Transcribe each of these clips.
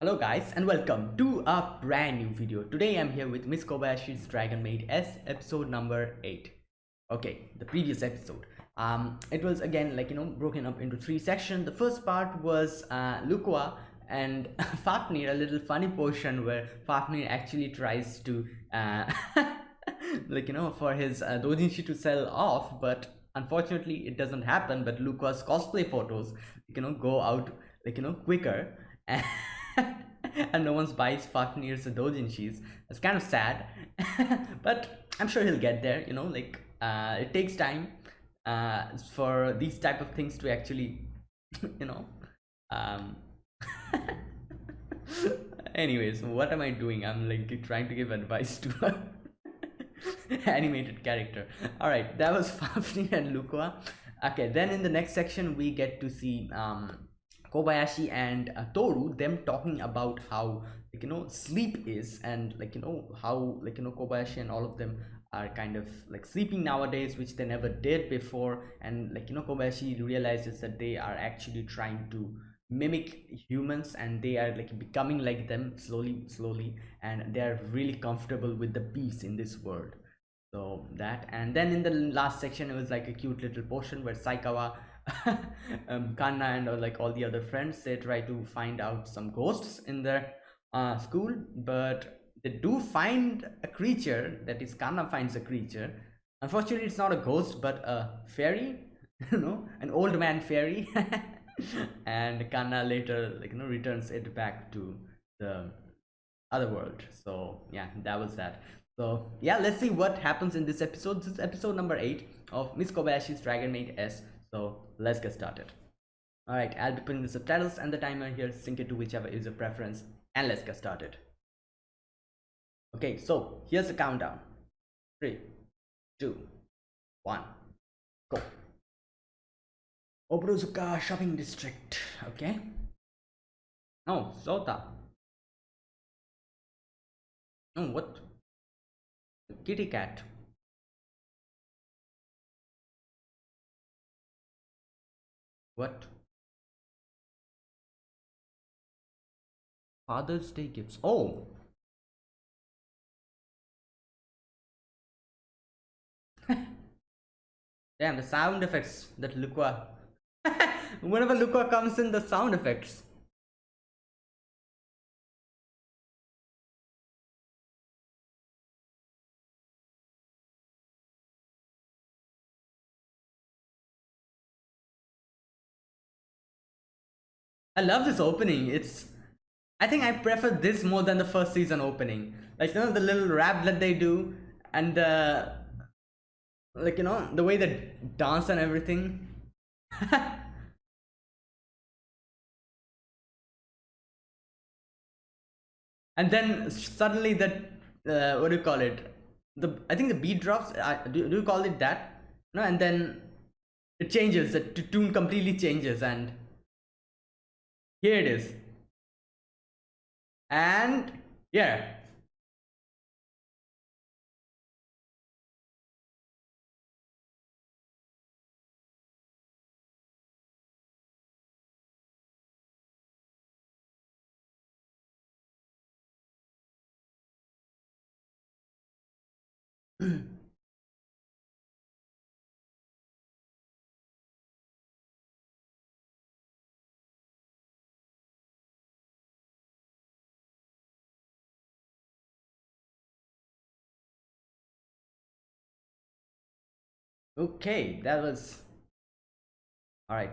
Hello guys and welcome to a brand new video. Today I'm here with Miss Kobayashi's Dragon Maid S episode number 8. Okay, the previous episode. Um, it was again like you know broken up into three sections. The first part was uh, Lucoa and Fafnir, a little funny portion where Fafnir actually tries to uh, like you know for his uh, doujinshi to sell off but unfortunately it doesn't happen but Lucoa's cosplay photos you know go out like you know quicker and no one's buys Fafnir's doujinshis. It's kind of sad, but I'm sure he'll get there. You know, like uh, it takes time uh, for these type of things to actually, you know. Um, anyways, what am I doing? I'm like trying to give advice to a animated character. All right, that was Fafnir and Lucoa. Okay, then in the next section we get to see um Kobayashi and uh, Toru them talking about how like you know sleep is and like you know how like you know Kobayashi and all of them are kind of like sleeping nowadays which they never did before. And like you know Kobayashi realizes that they are actually trying to mimic humans and they are like becoming like them slowly slowly. And they are really comfortable with the peace in this world. So that. And then in the last section it was like a cute little portion where Saikawa um, Kanna and or like all the other friends they try to find out some ghosts in their uh, school but they do find a creature that is Kanna finds a creature. Unfortunately it's not a ghost but a fairy you know an old man fairy. And Kanna later like you know returns it back to the other world. So yeah that was that. So yeah let's see what happens in this episode. This is episode number eight of miss kobayashi's dragon maid s so let's get started. All right i'll be putting the subtitles and the timer here sync it to whichever is your preference and let's get started. Okay so here's the countdown. Three two one go. Obrozuka shopping district okay? Oh Sota. Oh what? Kitty cat What? Father's Day gifts. Oh. Damn, the sound effects that Lucoa. Whenever Lucoa comes in, the sound effects. I love this opening. It's I think I prefer this more than the first season opening. Like you know the little rap that they do and uh like you know the way they dance and everything. and then suddenly that uh, what do you call it? The I think the beat drops. Uh, do, do you call it that? No, and then it changes. The tune completely changes and here it is. And yeah Okay, that was all right.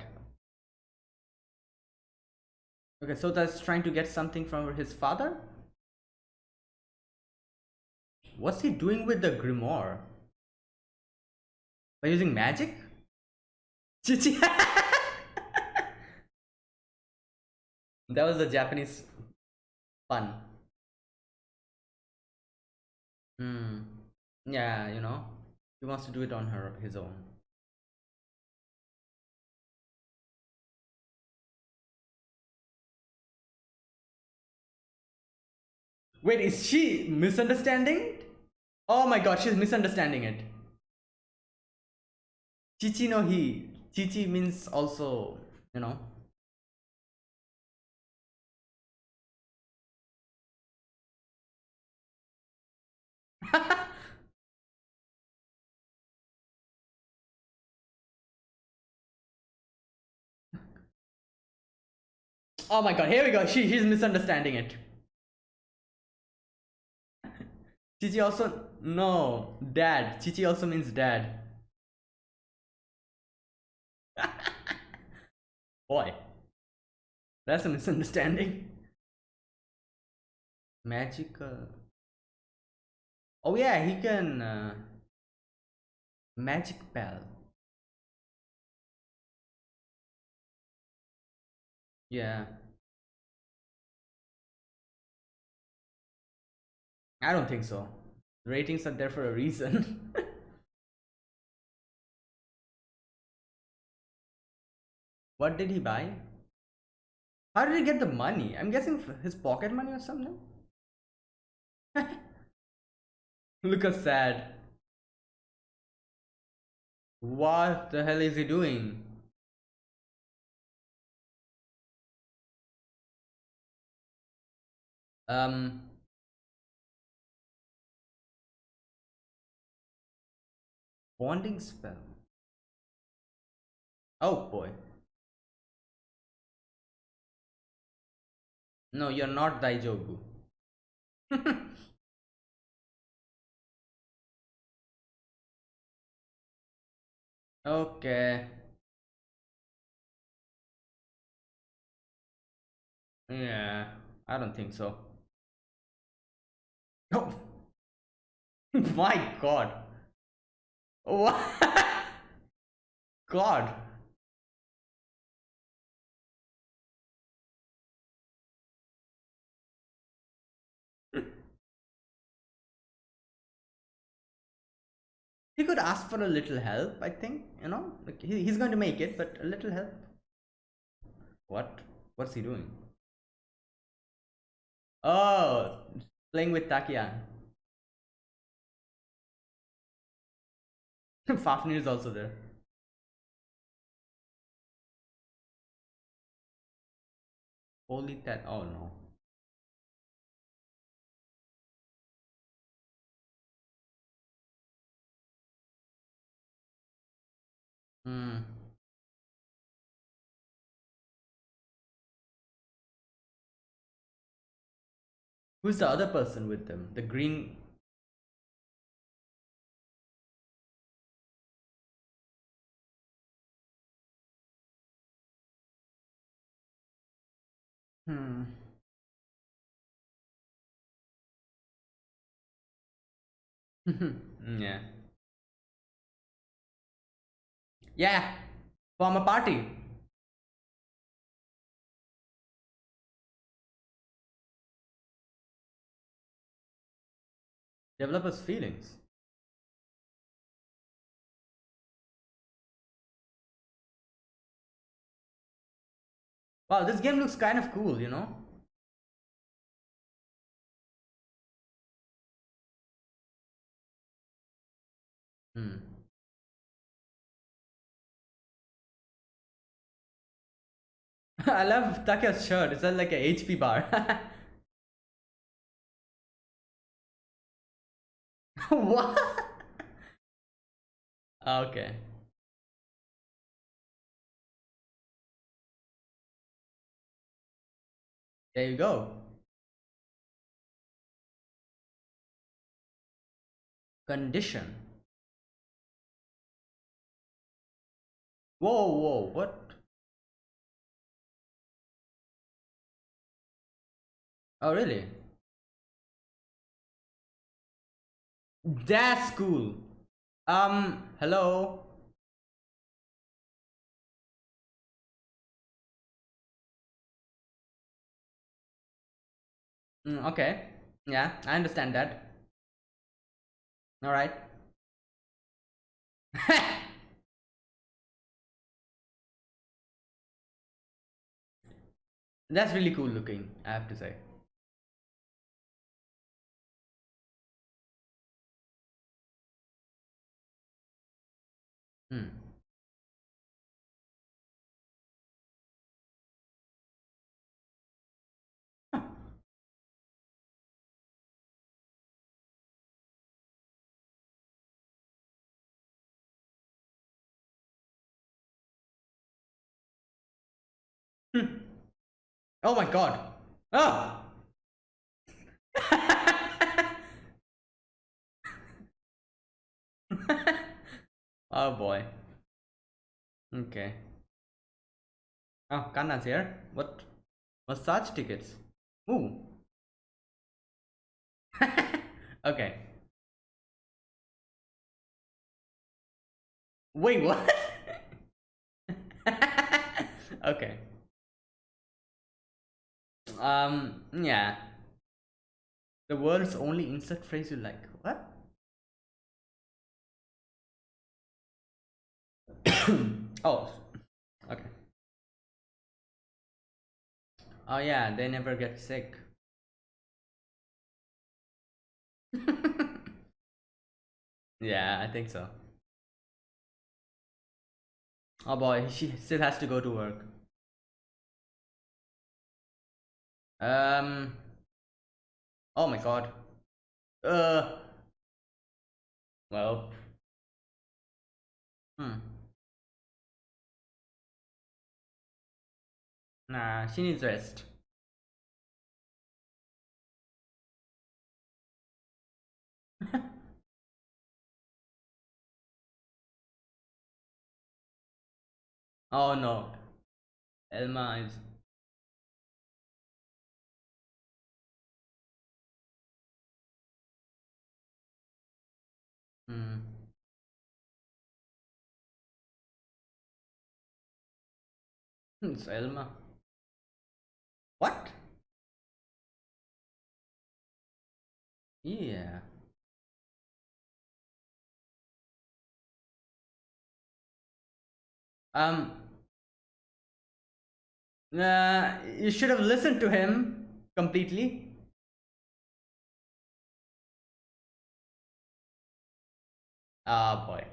Okay, so that's trying to get something from his father. What's he doing with the grimoire? By using magic? That was the Japanese fun. Hmm. Yeah, you know. He wants to do it on her his own. Wait, is she misunderstanding? Oh my god, she's misunderstanding it. Chichi no he. Chichi means also, you know. oh my god, here we go. She she's misunderstanding it. Chichi also no dad. Chichi also means dad. Boy, that's a misunderstanding. Magical. Oh yeah, he can. Uh, magic bell. Yeah. I don't think so. Ratings are there for a reason. what did he buy? How did he get the money? I'm guessing his pocket money or something. Look how sad. What the hell is he doing? Um. Bonding spell. Oh boy. No, you're not Daijobu. okay. Yeah, I don't think so. Oh. My god. What? God. he could ask for a little help, I think, you know? Like he, he's going to make it, but a little help. What? What's he doing? Oh, playing with Takiya. Fafnir is also there. Holy that oh no. Hmm. Who's the other person with them? The green Hmm. yeah. Yeah. Form a party. Developers' feelings. Wow, this game looks kind of cool, you know? Hmm. I love Take's shirt. It's like a HP bar. what? Ah, okay. There you go. Condition. Whoa, whoa, what? Oh, really? That's cool. Um, hello? Mm, okay. Yeah, I understand that. All right. That's really cool looking, I have to say. Huh. Hmm. Oh my God. Ah! Oh boy. Okay. Oh, Kanna's here. What? Massage tickets. Ooh. okay. Wait, what? okay. Um, yeah. The world's only insert phrase you like. What? oh, okay. Oh yeah, they never get sick. yeah, I think so. Oh boy, she still has to go to work. Um. Oh my god. Uh. Well. Hmm. Nah, she needs rest. oh no. Elma is Hmm. It's Elma. What? Yeah. Um. Uh, you should have listened to him completely. Ah, oh, boy.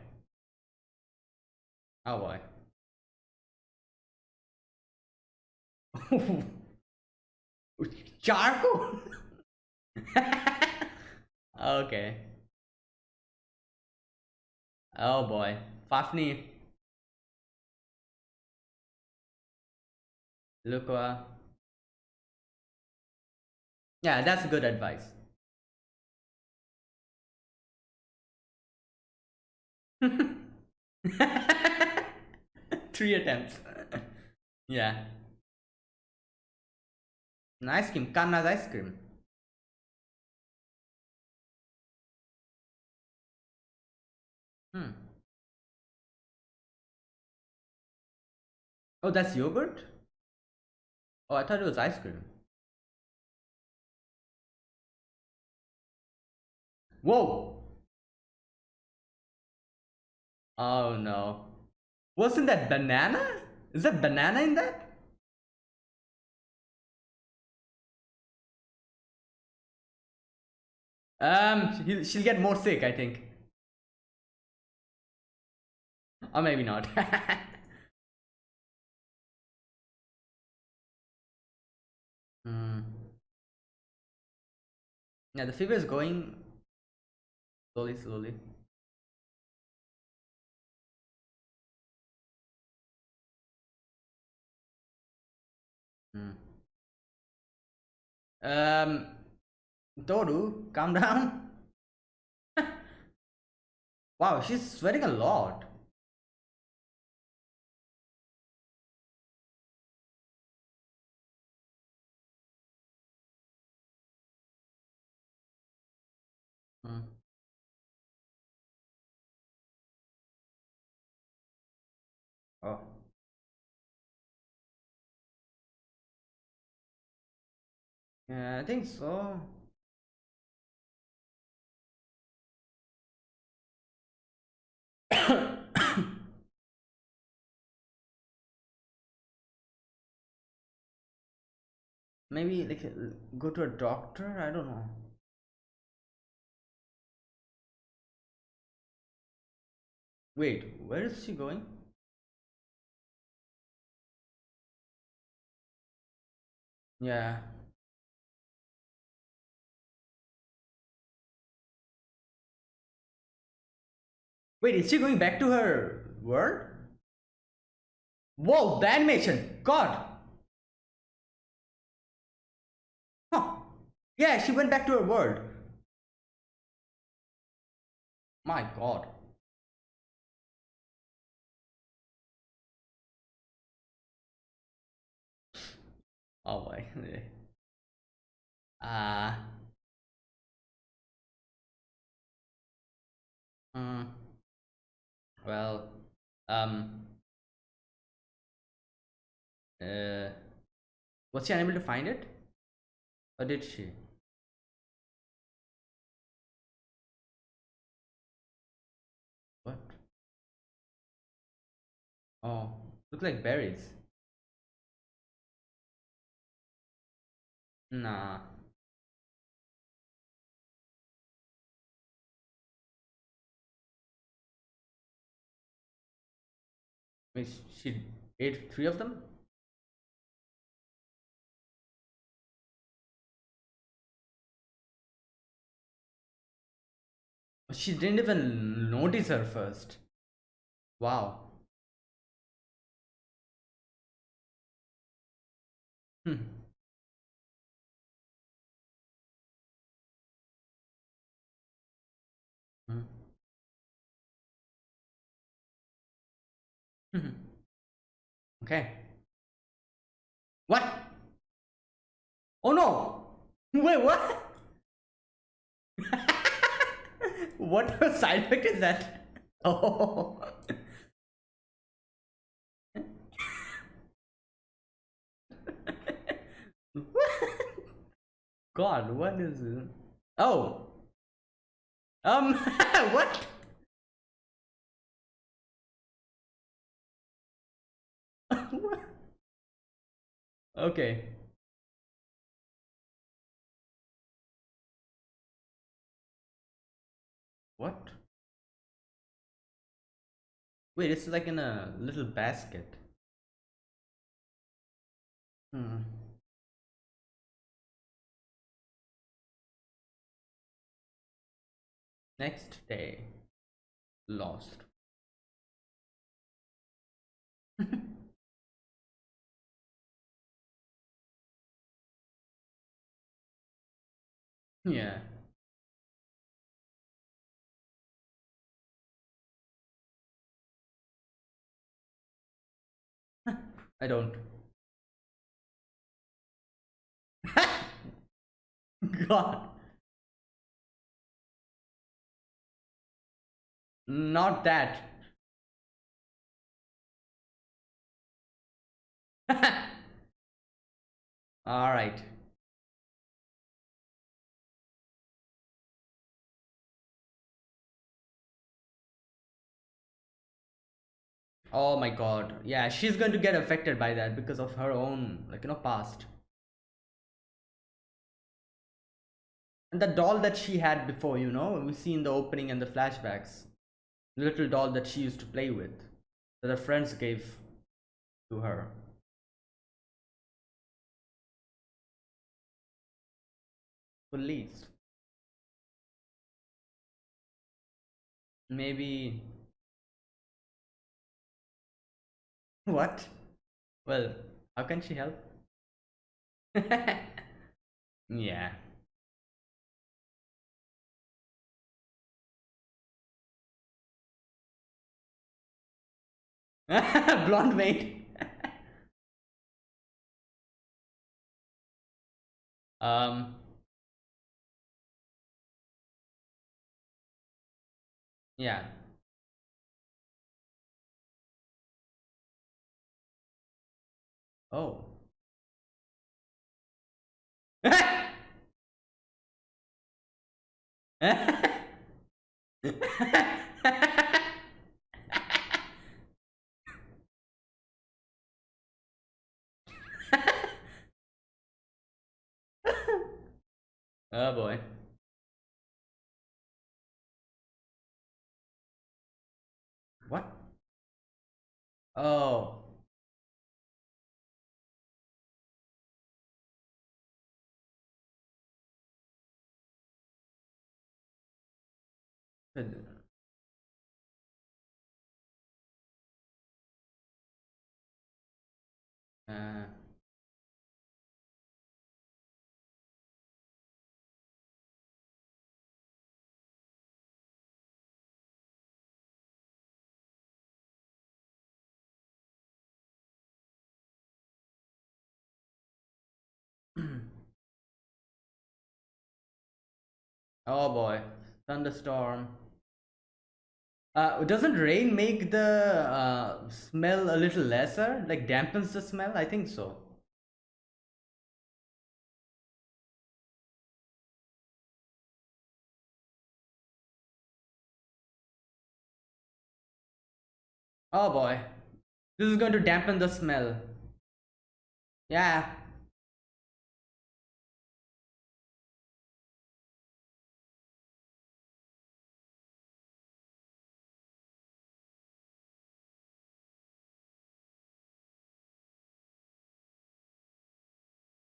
Oh, boy. Charcoal? okay. Oh boy. Fafnir. Lucoa. Yeah, that's good advice. Three attempts. yeah. An ice cream, Kanna's ice cream. Hmm. Oh, that's yogurt? Oh, I thought it was ice cream. Whoa! Oh no. Wasn't that banana? Is that banana in that? Um, she'll get more sick, I think. Or maybe not. hmm. Yeah, the fever is going slowly, slowly. Hmm. Um, Toru, calm down. wow, she's sweating a lot. Hmm. Oh. Yeah, I think so. Maybe like go to a doctor? I don't know. Wait, where is she going? Yeah. Wait, is she going back to her world? Whoa, the animation! God! Yeah, she went back to her world. My god. Oh boy. Ah. Uh, mm, well, um, uh, was she unable to find it? Or did she? What? Oh, look like berries. Nah. Wait, she ate three of them? She didn't even notice her first. Wow. Hmm. Hmm. okay. What? Oh no! Wait, what? what side effect is that? Oh. God, what is this? Oh. Um, what? okay. What? Wait, it's like in a little basket. Hmm. Next day. Lost. yeah. I don't. God. Not that. All right. Oh my god. Yeah, she's going to get affected by that because of her own, like, you know, past. And the doll that she had before, you know, we see in the opening and the flashbacks. The little doll that she used to play with. That her friends gave to her. Police. Maybe What? Well, how can she help? yeah. Blonde maid. um. Yeah. Oh. oh boy. What? Oh. Hm. oh boy. Thunderstorm. Uh, doesn't rain make the uh, smell a little lesser? Like dampens the smell? I think so. Oh boy. This is going to dampen the smell. Yeah.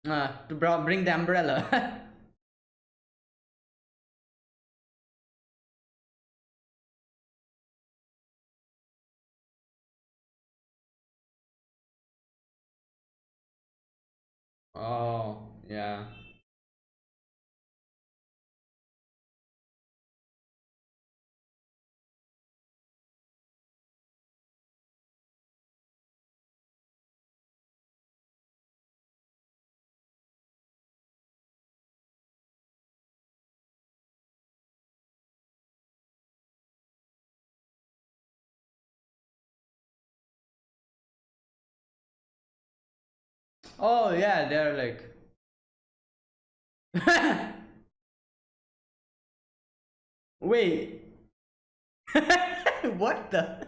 Uh, to bring the umbrella. oh, yeah. Oh yeah, they're like Wait. what the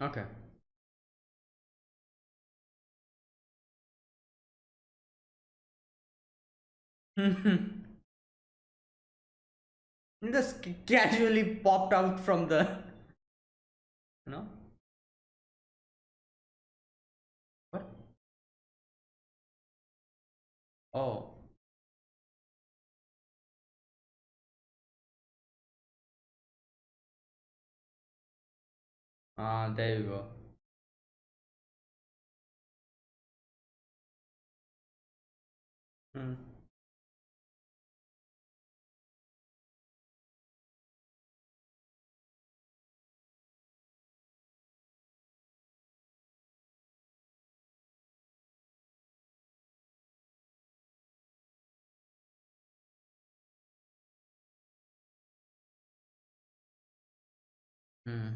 Okay. Just casually popped out from the you know? What? Oh. Ah there you go. Hmm. Hmm.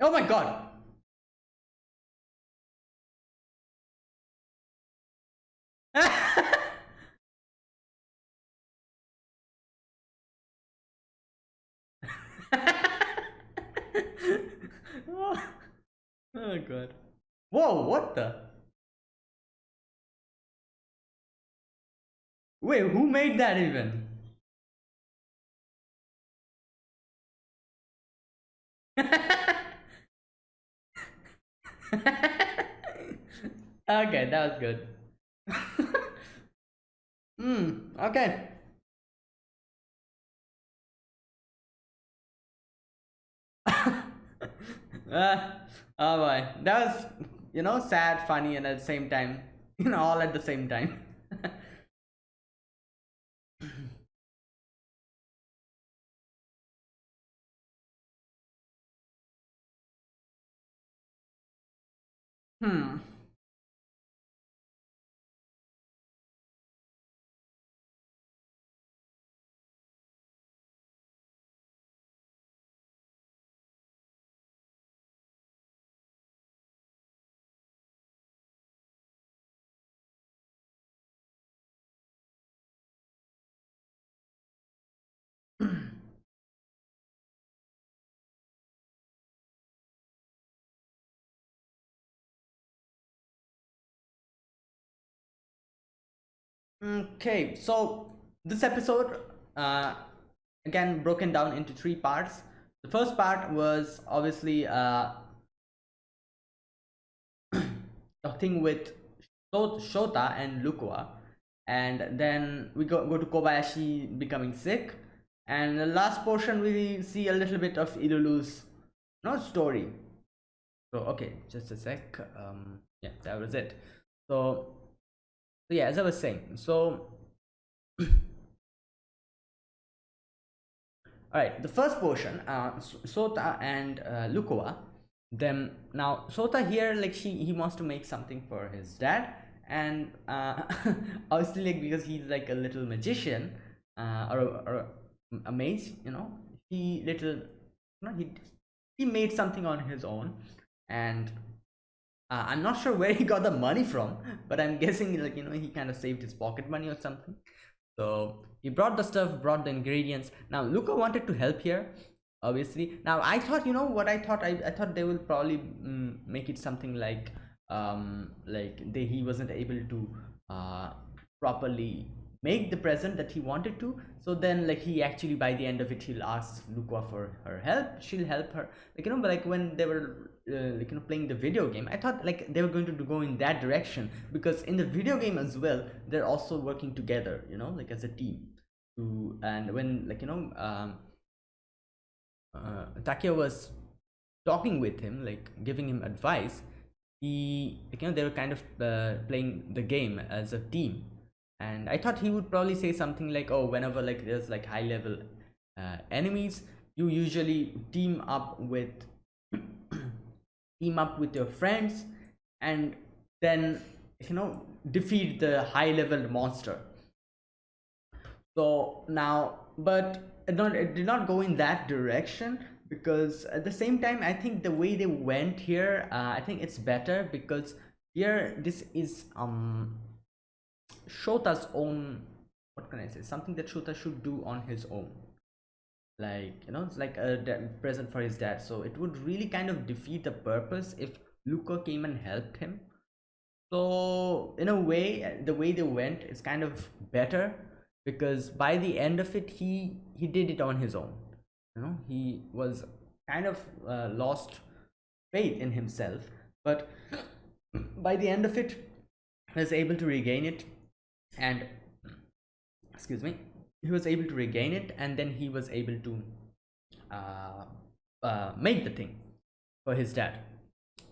oh my god. Oh, oh god. Whoa what the wait who made that even? Okay that was good. Hmm okay. Uh, oh boy. That was you know sad funny and at the same time you know all at the same time hmm Okay, so this episode, uh, again broken down into three parts. The first part was obviously uh, a thing with Shota and Lucoa, and then we go, go to Kobayashi becoming sick, and the last portion we see a little bit of Ilulu's no story. So okay, just a sec. Um, yeah, that was it. So yeah as i was saying so all right the first portion uh sota and uh, them now sota here like she he wants to make something for his dad. And uh obviously like because he's like a little magician uh or, or a mage you know he little you know he he made something on his own. And uh, i'm not sure where he got the money from but i'm guessing like you know he kind of saved his pocket money or something. So he brought the stuff brought the ingredients. Now luca wanted to help here obviously. Now i thought you know what i thought? I, I thought they will probably mm, make it something like um like they he wasn't able to uh properly make the present that he wanted to. So then like he actually by the end of it he'll ask Lucoa for her help. She'll help her. Like you know but like when they were uh, like you know playing the video game i thought like they were going to go in that direction. Because in the video game as well they're also working together you know like as a team. To and when like you know um uh, Takiya was talking with him like giving him advice he like, you know they were kind of uh, playing the game as a team. And i thought he would probably say something like oh whenever like there's like high level uh, enemies you usually team up with team up with your friends and then you know defeat the high level monster. So now but it not it did not go in that direction because at the same time i think the way they went here uh, i think it's better because here this is um shota's own what can i say something that shota should do on his own like you know it's like a present for his dad. So it would really kind of defeat the purpose if luca came and helped him. So in a way the way they went is kind of better because by the end of it he he did it on his own. You know he was kind of uh, lost faith in himself but by the end of it was able to regain it and excuse me he was able to regain it and then he was able to uh, uh, make the thing for his dad.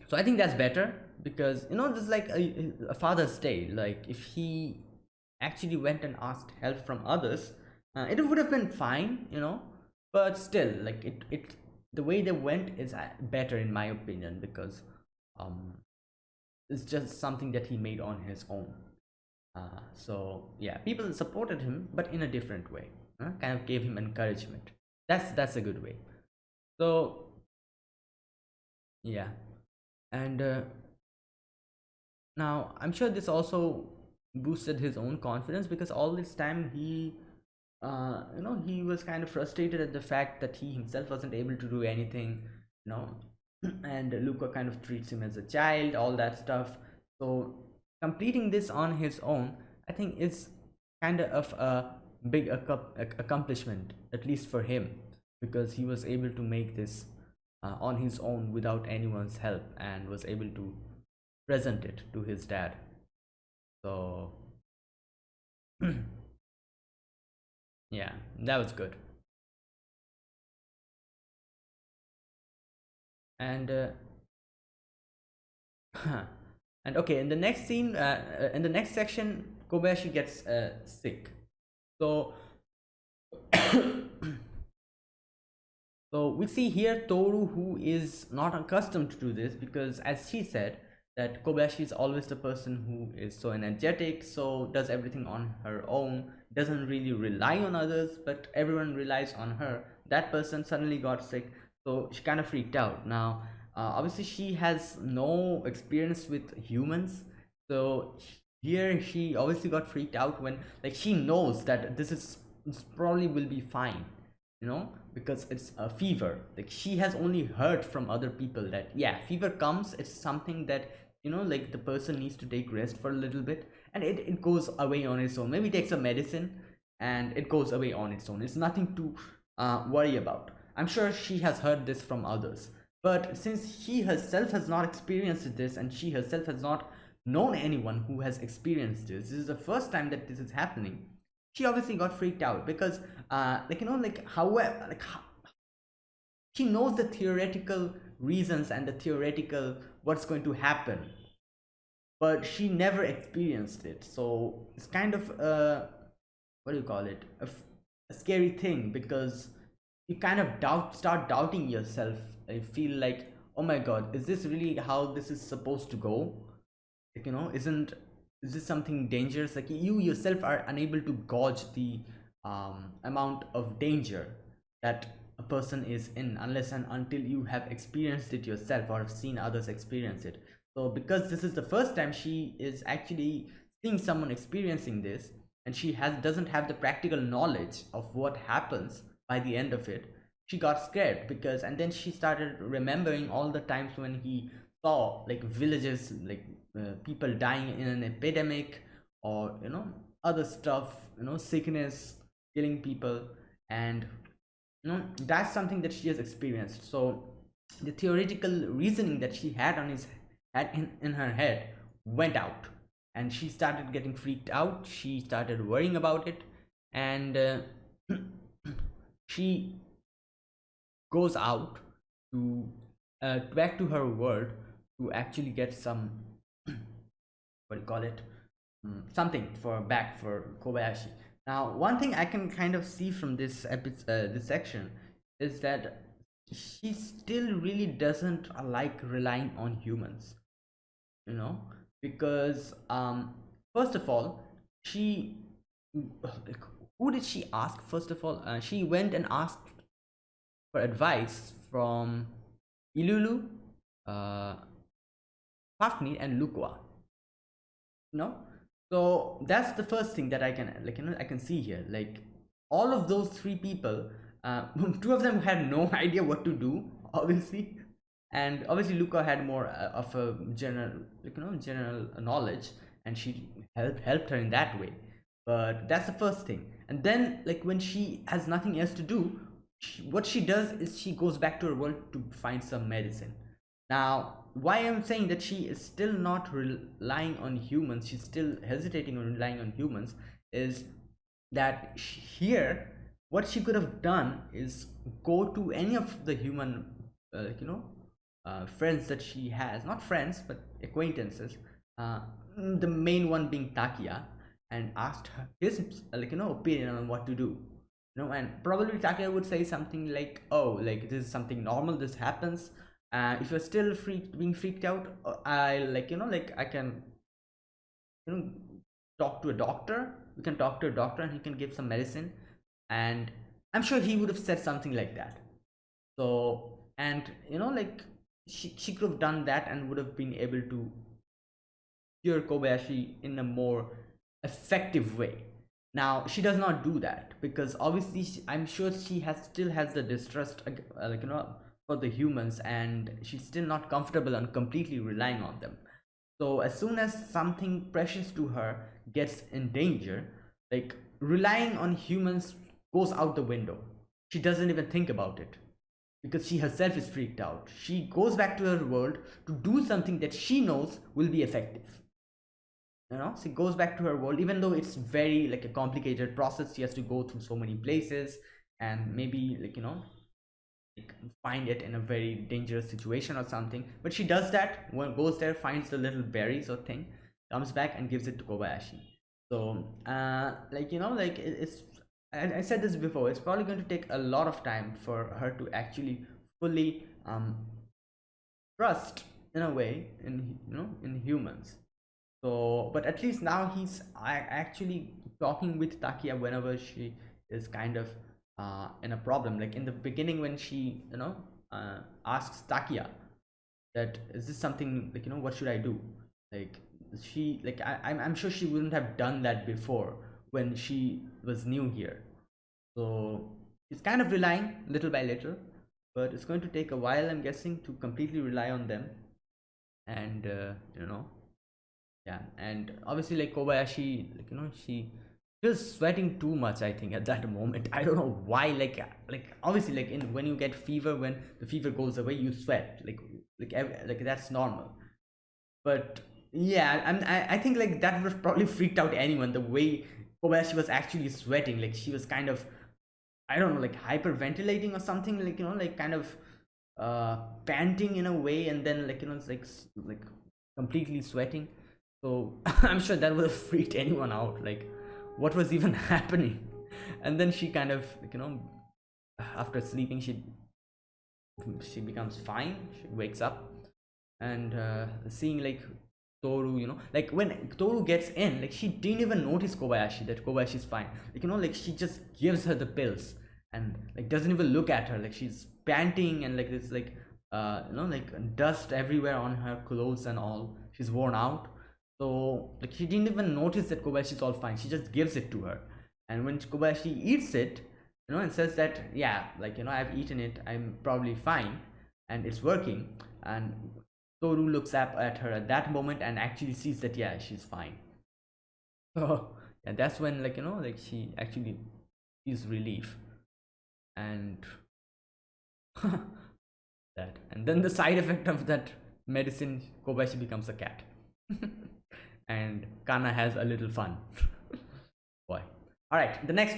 So i think that's better because you know this is like a, a father's day. Like if he actually went and asked help from others uh, it would have been fine you know but still like it it the way they went is uh, better in my opinion because um it's just something that he made on his own uh, so yeah people supported him but in a different way uh, kind of gave him encouragement. That's that's a good way. So yeah. And uh, now i'm sure this also boosted his own confidence because all this time he uh, you know he was kind of frustrated at the fact that he himself wasn't able to do anything you know. And Luca kind of treats him as a child all that stuff. So completing this on his own I think is kind of a big accomplishment at least for him because he was able to make this uh, on his own without anyone's help and was able to present it to his dad. So yeah that was good. And uh, and okay in the next scene uh, uh, in the next section kobayashi gets uh, sick so so we see here toru who is not accustomed to do this because as she said that Kobayashi is always the person who is so energetic, so does everything on her own, doesn't really rely on others, but everyone relies on her. That person suddenly got sick, so she kind of freaked out. Now, obviously, she has no experience with humans, so here she obviously got freaked out when, like, she knows that this is this probably will be fine, you know, because it's a fever. Like, she has only heard from other people that, yeah, fever comes, it's something that you know like the person needs to take rest for a little bit and it, it goes away on its own. Maybe takes a medicine and it goes away on its own. It's nothing to uh, worry about. I'm sure she has heard this from others but since she herself has not experienced this and she herself has not known anyone who has experienced this this is the first time that this is happening. She obviously got freaked out because uh like you know like however like how, she knows the theoretical reasons and the theoretical what's going to happen. But she never experienced it. So it's kind of a what do you call it? A, a scary thing because you kind of doubt start doubting yourself i feel like oh my god is this really how this is supposed to go? Like you know isn't is this something dangerous? Like you yourself are unable to gauge the um, amount of danger that a person is in unless and until you have experienced it yourself or have seen others experience it. So because this is the first time she is actually seeing someone experiencing this and she has doesn't have the practical knowledge of what happens by the end of it she got scared because and then she started remembering all the times when he saw like villages like uh, people dying in an epidemic or you know other stuff you know sickness killing people. And you know that's something that she has experienced. So the theoretical reasoning that she had on his had in, in her head went out. And she started getting freaked out. She started worrying about it. And uh, she goes out to uh, back to her world to actually get some what do you call it? Um, something for back for Kobayashi. Now one thing I can kind of see from this episode uh, this section is that she still really doesn't like relying on humans you know? Because um first of all she who did she ask first of all? Uh, she went and asked for advice from Ilulu, uh, and Lucoa. No, so that's the first thing that I can like you know I can see here. Like all of those three people, uh, two of them had no idea what to do, obviously, and obviously Lucoa had more uh, of a general like you know general knowledge, and she helped helped her in that way. But that's the first thing. And then like when she has nothing else to do, she, what she does is she goes back to her world to find some medicine. Now why i'm saying that she is still not relying on humans she's still hesitating on relying on humans is that here what she could have done is go to any of the human uh, you know uh, friends that she has not friends but acquaintances uh, the main one being Takiya and asked her his like you know opinion on what to do you know and probably Takiya would say something like oh like this is something normal this happens. Uh, if you're still freaked being freaked out uh, I like you know like I can you know talk to a doctor. We can talk to a doctor and he can give some medicine. And I'm sure he would have said something like that. So and you know like she, she could have done that and would have been able to cure Kobayashi in a more effective way now she does not do that because obviously she, i'm sure she has still has the distrust uh, like you know for the humans and she's still not comfortable and completely relying on them. So as soon as something precious to her gets in danger like relying on humans goes out the window. She doesn't even think about it because she herself is freaked out. She goes back to her world to do something that she knows will be effective you know she goes back to her world even though it's very like a complicated process. She has to go through so many places and maybe like you know like, find it in a very dangerous situation or something. But she does that when goes there finds the little berries or thing comes back and gives it to kobayashi. So uh like you know like it, it's I, I said this before it's probably going to take a lot of time for her to actually fully um trust in a way in you know in humans so but at least now he's actually talking with Takiya whenever she is kind of uh, in a problem. Like in the beginning when she you know uh, asks Takiya that is this something like you know what should i do? Like she like I, I'm, I'm sure she wouldn't have done that before when she was new here. So it's kind of relying little by little but it's going to take a while i'm guessing to completely rely on them. And uh, you know yeah and obviously like kobayashi like you know she feels sweating too much i think at that moment. I don't know why like like obviously like in when you get fever when the fever goes away you sweat like like like that's normal. But yeah I'm, I, I think like that would have probably freaked out anyone the way kobayashi was actually sweating. Like she was kind of i don't know like hyperventilating or something like you know like kind of uh panting in a way and then like you know it's like like completely sweating so i'm sure that would have freaked anyone out like what was even happening? And then she kind of you know after sleeping she she becomes fine. She wakes up and uh, seeing like toru you know like when toru gets in like she didn't even notice kobayashi that Kobayashi's fine. Like you know like she just gives her the pills and like doesn't even look at her. Like she's panting and like this like uh you know like dust everywhere on her clothes and all. She's worn out so like she didn't even notice that kobayashi is all fine. She just gives it to her. And when kobayashi eats it you know and says that yeah like you know i've eaten it. I'm probably fine and it's working. And toru looks up at her at that moment and actually sees that yeah she's fine. So and that's when like you know like she actually feels relief and that. And then the side effect of that medicine kobayashi becomes a cat and kanna has a little fun. Boy. All right the next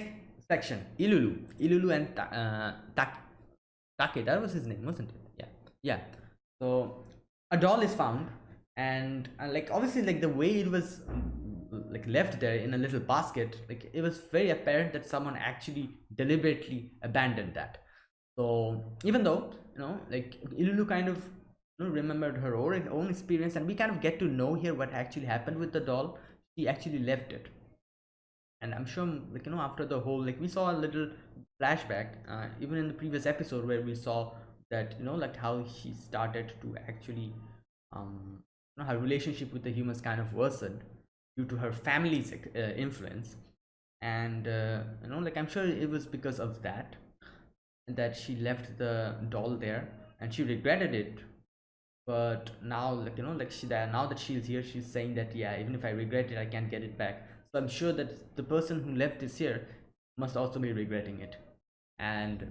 section. Ilulu. Ilulu and Ta- uh, Tak- take that was his name wasn't it? Yeah. Yeah. So a doll is found and uh, like obviously like the way it was mm, like left there in a little basket like it was very apparent that someone actually deliberately abandoned that. So even though you know like ilulu kind of remembered her own, experience and we kind of get to know here what actually happened with the doll. She actually left it. And i'm sure like you know after the whole like we saw a little flashback uh, even in the previous episode where we saw that you know like how she started to actually um you know her relationship with the humans kind of worsened due to her family's uh, influence. And uh, you know like i'm sure it was because of that that she left the doll there and she regretted it but now like you know like she that now that she's here she's saying that yeah even if i regret it i can't get it back. So i'm sure that the person who left this here must also be regretting it. And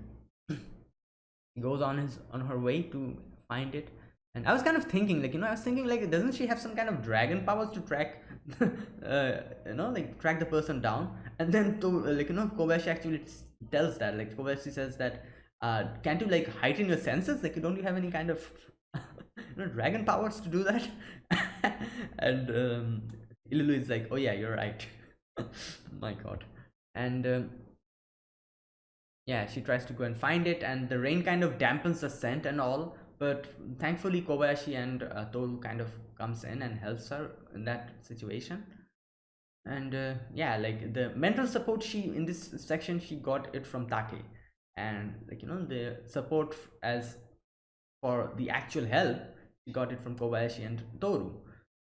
goes on his on her way to find it. And i was kind of thinking like you know i was thinking like doesn't she have some kind of dragon powers to track uh, you know like track the person down? And then to like you know kobayashi actually tells that like kobayashi says that uh can't you like heighten your senses? Like don't you have any kind of you know dragon powers to do that? And um Ilulu is like oh yeah you're right. My god. And um, yeah she tries to go and find it and the rain kind of dampens the scent and all but thankfully kobayashi and uh, kind of comes in and helps her in that situation. And uh, yeah like the mental support she in this section she got it from take. And like you know the support as for the actual help she got it from kobayashi and toru.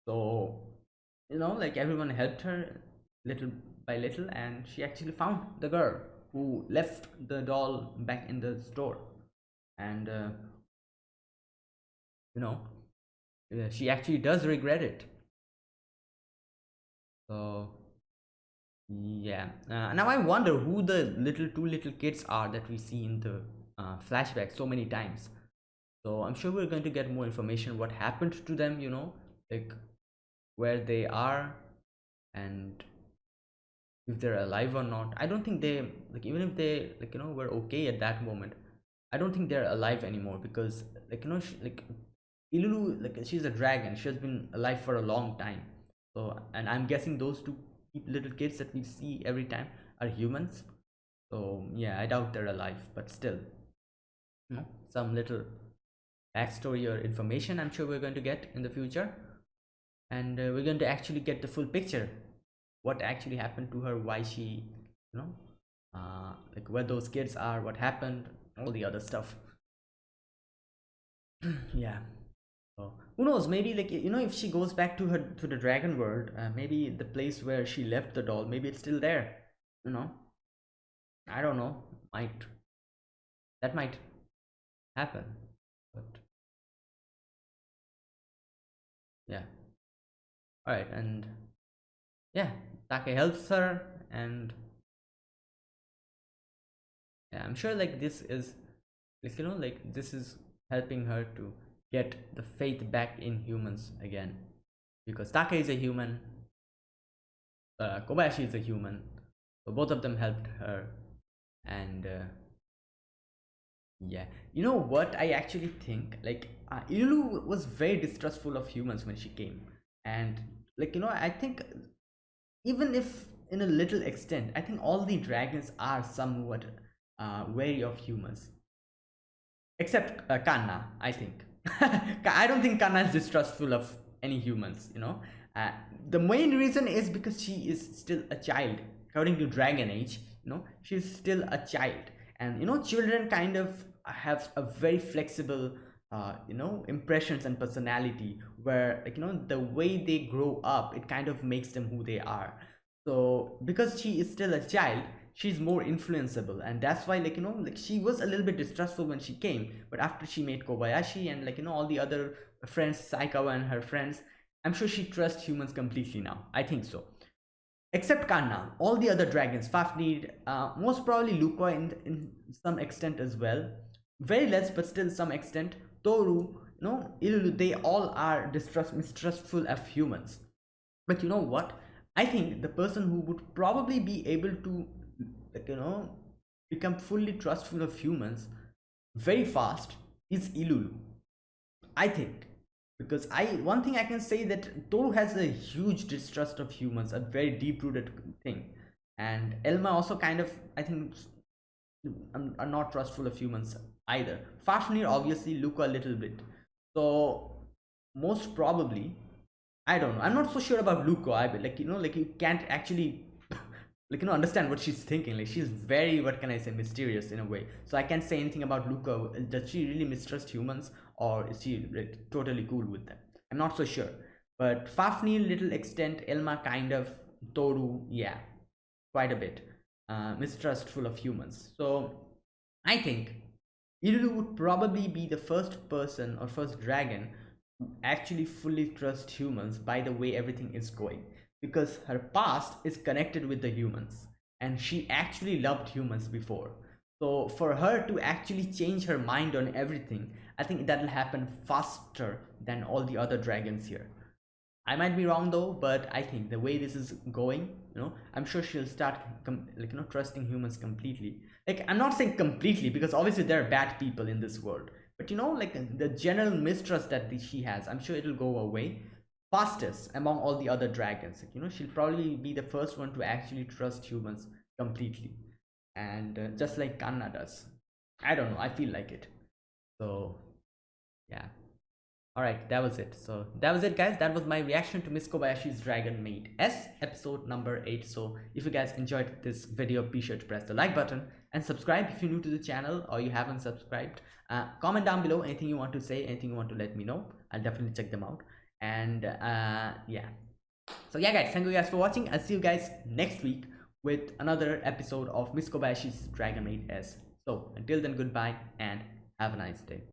So you know like everyone helped her little by little and she actually found the girl who left the doll back in the store. And uh, you know uh, she actually does regret it. So yeah. Uh, now i wonder who the little two little kids are that we see in the uh, flashback so many times so i'm sure we're going to get more information what happened to them you know like where they are and if they're alive or not. I don't think they like even if they like you know were okay at that moment i don't think they're alive anymore because like you know she, like ilulu like she's a dragon. She has been alive for a long time. So and i'm guessing those two little kids that we see every time are humans. So yeah i doubt they're alive but still you know some little backstory or information i'm sure we're going to get in the future. And uh, we're going to actually get the full picture. What actually happened to her why she you know uh like where those kids are what happened all the other stuff. Yeah. So who knows? Maybe like you know if she goes back to her to the dragon world uh, maybe the place where she left the doll maybe it's still there you know? I don't know. Might. That might happen yeah. All right and yeah take helps her and yeah i'm sure like this is like you know like this is helping her to get the faith back in humans again. Because take is a human. Uh, kobayashi is a human. So both of them helped her. And uh, yeah. You know what i actually think? Like uh, Ilulu was very distrustful of humans when she came. And like you know i think even if in a little extent i think all the dragons are somewhat uh, wary of humans. Except uh, kanna i think. I don't think kanna is distrustful of any humans you know? Uh, the main reason is because she is still a child. According to dragon age you know she's still a child. And you know children kind of have a very flexible uh, you know impressions and personality where like you know the way they grow up it kind of makes them who they are. So because she is still a child she's more influenceable. And that's why like you know like she was a little bit distrustful when she came. But after she made kobayashi and like you know all the other friends saikawa and her friends i'm sure she trusts humans completely now. I think so. Except kanna. All the other dragons fafnir uh, most probably Lucoa in, in some extent as well very less but still some extent Toru, you know, Ilulu, they all are distrust, mistrustful of humans. But you know what? I think the person who would probably be able to, like, you know, become fully trustful of humans very fast is Ilulu. I think. Because I one thing I can say that Toru has a huge distrust of humans, a very deep-rooted thing. And Elma also kind of, I think, um, are not trustful of humans either. Fafnir obviously look a little bit. So most probably, I don't know. I'm not so sure about Lucoa. I like you know like you can't actually like you know understand what she's thinking. Like she's very what can I say mysterious in a way. So I can't say anything about Lucoa. Does she really mistrust humans or is she like totally cool with them? I'm not so sure. But Fafnir little extent, Elma kind of, Toru yeah, quite a bit uh, mistrustful of humans. So I think Ilulu would probably be the first person or first dragon who actually fully trust humans by the way everything is going because her past is connected with the humans and she actually loved humans before. So for her to actually change her mind on everything, I think that'll happen faster than all the other dragons here. I might be wrong though, but I think the way this is going, you know, I'm sure she'll start like you know trusting humans completely. Like I'm not saying completely because obviously there are bad people in this world, but you know, like the general mistrust that she has, I'm sure it'll go away fastest among all the other dragons. Like, you know, she'll probably be the first one to actually trust humans completely, and uh, just like Kanna does. I don't know. I feel like it. So, yeah all right that was it. So that was it guys. That was my reaction to miss kobayashi's dragon maid s episode number eight. So if you guys enjoyed this video be sure to press the like button and subscribe if you're new to the channel or you haven't subscribed. Uh, comment down below anything you want to say anything you want to let me know. I'll definitely check them out. And uh, yeah. So yeah guys. Thank you guys for watching. I'll see you guys next week with another episode of miss kobayashi's dragon maid s. So until then goodbye and have a nice day